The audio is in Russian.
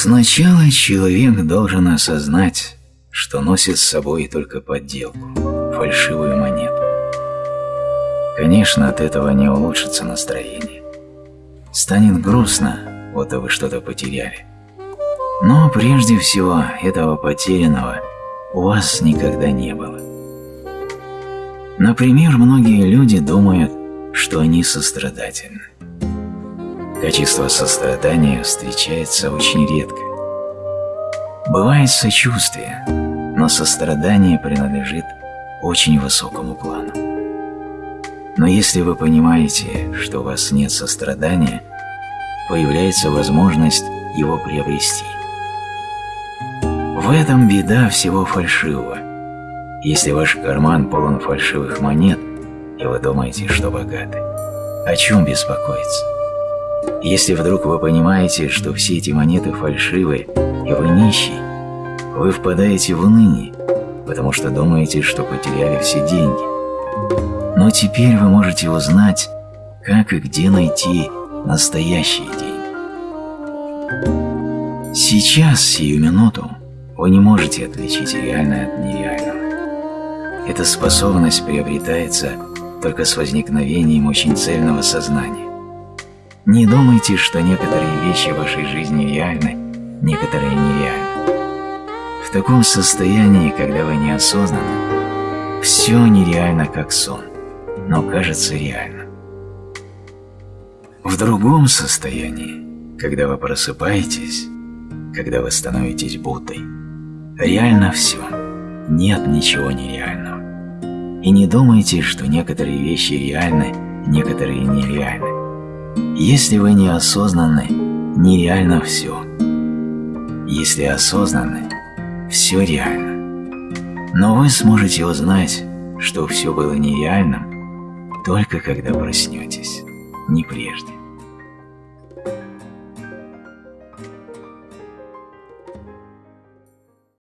Сначала человек должен осознать, что носит с собой только подделку, фальшивую монету. Конечно, от этого не улучшится настроение. Станет грустно, вот и вы что-то потеряли. Но прежде всего этого потерянного у вас никогда не было. Например, многие люди думают, что они сострадательны. Качество сострадания встречается очень редко. Бывает сочувствие, но сострадание принадлежит очень высокому плану. Но если вы понимаете, что у вас нет сострадания, появляется возможность его приобрести. В этом беда всего фальшивого. Если ваш карман полон фальшивых монет, и вы думаете, что богаты, о чем беспокоиться? Если вдруг вы понимаете, что все эти монеты фальшивые, и вы нищий, вы впадаете в уныние, потому что думаете, что потеряли все деньги. Но теперь вы можете узнать, как и где найти настоящие деньги. Сейчас, сию минуту, вы не можете отличить реальное от нереального. Эта способность приобретается только с возникновением очень цельного сознания. Не думайте, что некоторые вещи в вашей жизни реальны, некоторые нереальны. В таком состоянии, когда вы неосознанны, все нереально как сон, но кажется реально. В другом состоянии, когда вы просыпаетесь, когда вы становитесь Буддой, Реально все. Нет ничего нереального. И не думайте, что некоторые вещи реальны, некоторые нереальны. Если вы неосознанны, нереально все. Если осознанны, все реально. Но вы сможете узнать, что все было нереальным, только когда проснетесь, не прежде.